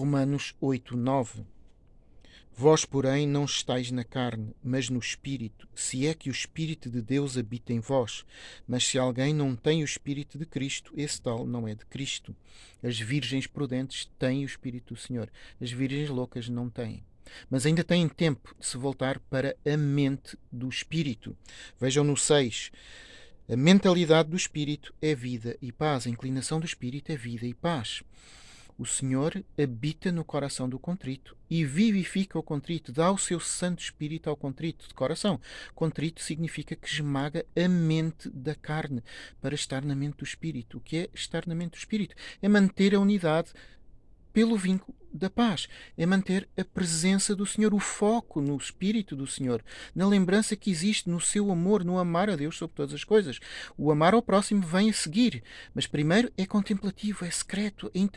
Romanos 8, 9. Vós, porém, não estáis na carne, mas no Espírito, se é que o Espírito de Deus habita em vós. Mas se alguém não tem o Espírito de Cristo, esse tal não é de Cristo. As virgens prudentes têm o Espírito do Senhor, as virgens loucas não têm. Mas ainda têm tempo de se voltar para a mente do Espírito. Vejam no 6. A mentalidade do Espírito é vida e paz, a inclinação do Espírito é vida e paz. O Senhor habita no coração do contrito e vivifica o contrito, dá o seu Santo Espírito ao contrito de coração. Contrito significa que esmaga a mente da carne para estar na mente do Espírito. O que é estar na mente do Espírito? É manter a unidade pelo vínculo da paz, é manter a presença do Senhor, o foco no Espírito do Senhor, na lembrança que existe no seu amor, no amar a Deus sobre todas as coisas. O amar ao próximo vem a seguir, mas primeiro é contemplativo, é secreto, é interior.